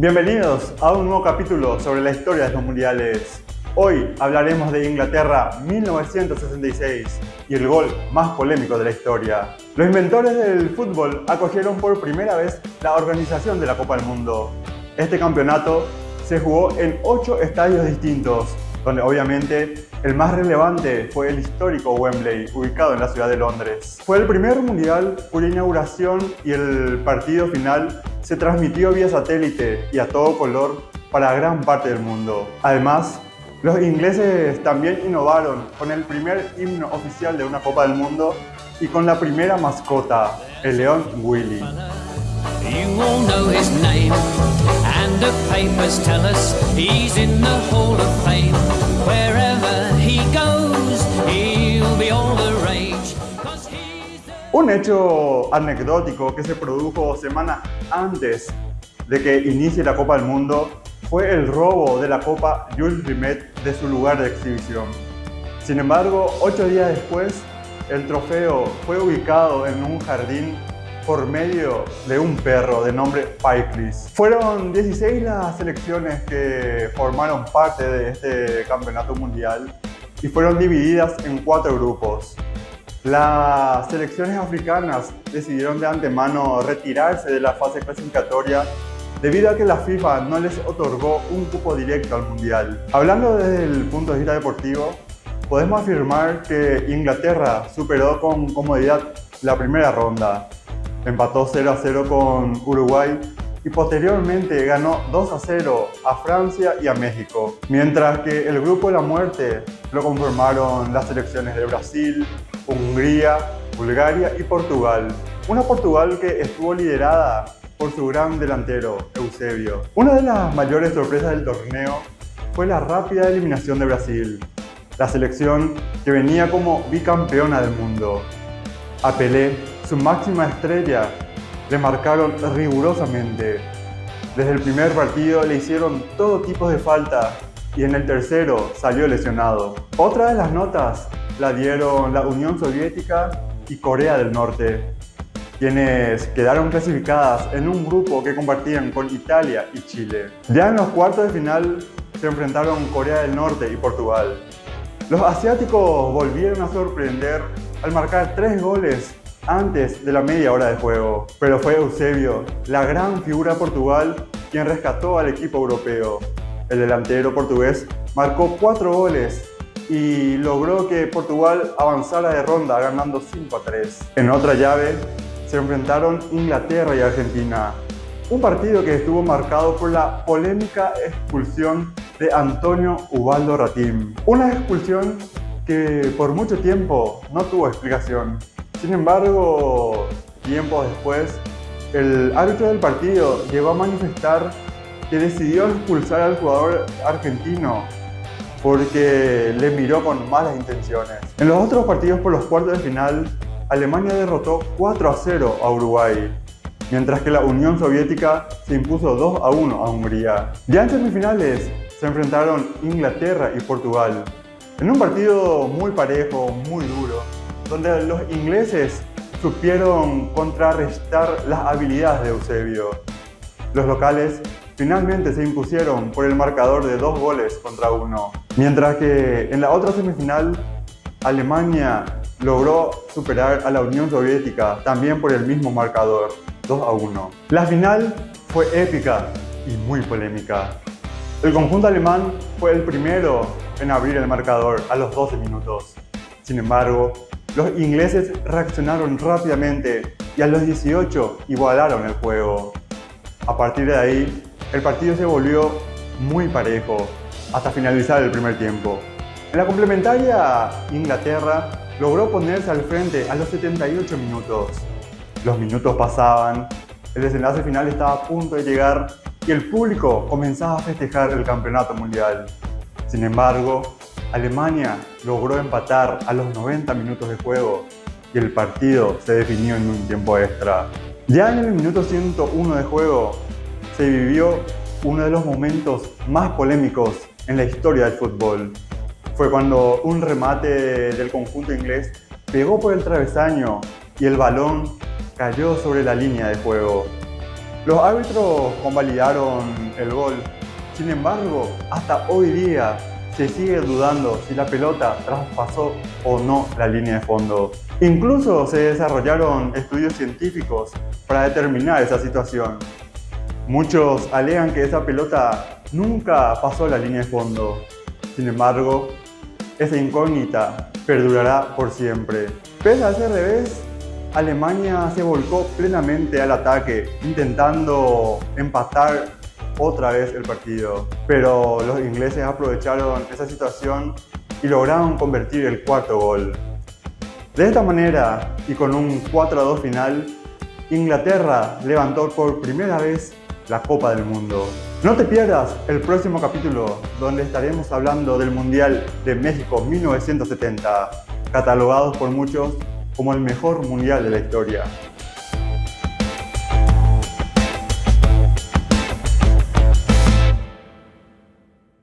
Bienvenidos a un nuevo capítulo sobre la historia de los mundiales. Hoy hablaremos de Inglaterra 1966 y el gol más polémico de la historia. Los inventores del fútbol acogieron por primera vez la organización de la Copa del Mundo. Este campeonato se jugó en 8 estadios distintos, donde obviamente el más relevante fue el histórico Wembley, ubicado en la ciudad de Londres. Fue el primer mundial cuya inauguración y el partido final se transmitió vía satélite y a todo color para gran parte del mundo. Además, los ingleses también innovaron con el primer himno oficial de una Copa del Mundo y con la primera mascota, el león Willy. Un hecho anecdótico que se produjo semanas antes de que inicie la Copa del Mundo fue el robo de la Copa Jules Rimet de su lugar de exhibición. Sin embargo, ocho días después, el trofeo fue ubicado en un jardín por medio de un perro de nombre Pyclis. Fueron 16 las selecciones que formaron parte de este campeonato mundial y fueron divididas en cuatro grupos. Las selecciones africanas decidieron de antemano retirarse de la fase clasificatoria debido a que la FIFA no les otorgó un cupo directo al Mundial. Hablando desde el punto de vista deportivo, podemos afirmar que Inglaterra superó con comodidad la primera ronda. Empató 0 a 0 con Uruguay y posteriormente ganó 2 a 0 a Francia y a México, mientras que el grupo de la muerte lo conformaron las selecciones de Brasil, Hungría, Bulgaria y Portugal. Una Portugal que estuvo liderada por su gran delantero, Eusebio. Una de las mayores sorpresas del torneo fue la rápida eliminación de Brasil, la selección que venía como bicampeona del mundo. A Pelé, su máxima estrella, le marcaron rigurosamente. Desde el primer partido le hicieron todo tipo de falta y en el tercero salió lesionado. Otra de las notas la dieron la Unión Soviética y Corea del Norte, quienes quedaron clasificadas en un grupo que compartían con Italia y Chile. Ya en los cuartos de final se enfrentaron Corea del Norte y Portugal. Los asiáticos volvieron a sorprender al marcar tres goles antes de la media hora de juego, pero fue Eusebio, la gran figura de Portugal, quien rescató al equipo europeo. El delantero portugués marcó cuatro goles y logró que Portugal avanzara de ronda ganando 5 a 3. En otra llave se enfrentaron Inglaterra y Argentina, un partido que estuvo marcado por la polémica expulsión de Antonio Ubaldo Ratim. Una expulsión que por mucho tiempo no tuvo explicación. Sin embargo, tiempo después, el árbitro del partido llegó a manifestar que decidió expulsar al jugador argentino porque le miró con malas intenciones. En los otros partidos por los cuartos de final, Alemania derrotó 4 a 0 a Uruguay, mientras que la Unión Soviética se impuso 2 a 1 a Hungría. Ya en semifinales se enfrentaron Inglaterra y Portugal, en un partido muy parejo, muy duro, donde los ingleses supieron contrarrestar las habilidades de Eusebio. Los locales finalmente se impusieron por el marcador de dos goles contra uno. Mientras que en la otra semifinal, Alemania logró superar a la Unión Soviética también por el mismo marcador, 2 a 1. La final fue épica y muy polémica. El conjunto alemán fue el primero en abrir el marcador a los 12 minutos. Sin embargo, los ingleses reaccionaron rápidamente y a los 18 igualaron el juego. A partir de ahí, el partido se volvió muy parejo hasta finalizar el primer tiempo. En la complementaria, Inglaterra logró ponerse al frente a los 78 minutos. Los minutos pasaban, el desenlace final estaba a punto de llegar y el público comenzaba a festejar el campeonato mundial. Sin embargo, Alemania logró empatar a los 90 minutos de juego y el partido se definió en un tiempo extra. Ya en el minuto 101 de juego, se vivió uno de los momentos más polémicos en la historia del fútbol. Fue cuando un remate del conjunto inglés pegó por el travesaño y el balón cayó sobre la línea de juego. Los árbitros convalidaron el gol. Sin embargo, hasta hoy día se sigue dudando si la pelota traspasó o no la línea de fondo. Incluso se desarrollaron estudios científicos para determinar esa situación. Muchos alegan que esa pelota nunca pasó la línea de fondo. Sin embargo, esa incógnita perdurará por siempre. Pese a ese revés, Alemania se volcó plenamente al ataque, intentando empatar otra vez el partido. Pero los ingleses aprovecharon esa situación y lograron convertir el cuarto gol. De esta manera, y con un 4 a 2 final, Inglaterra levantó por primera vez la Copa del Mundo. No te pierdas el próximo capítulo donde estaremos hablando del Mundial de México 1970, catalogados por muchos como el mejor mundial de la historia.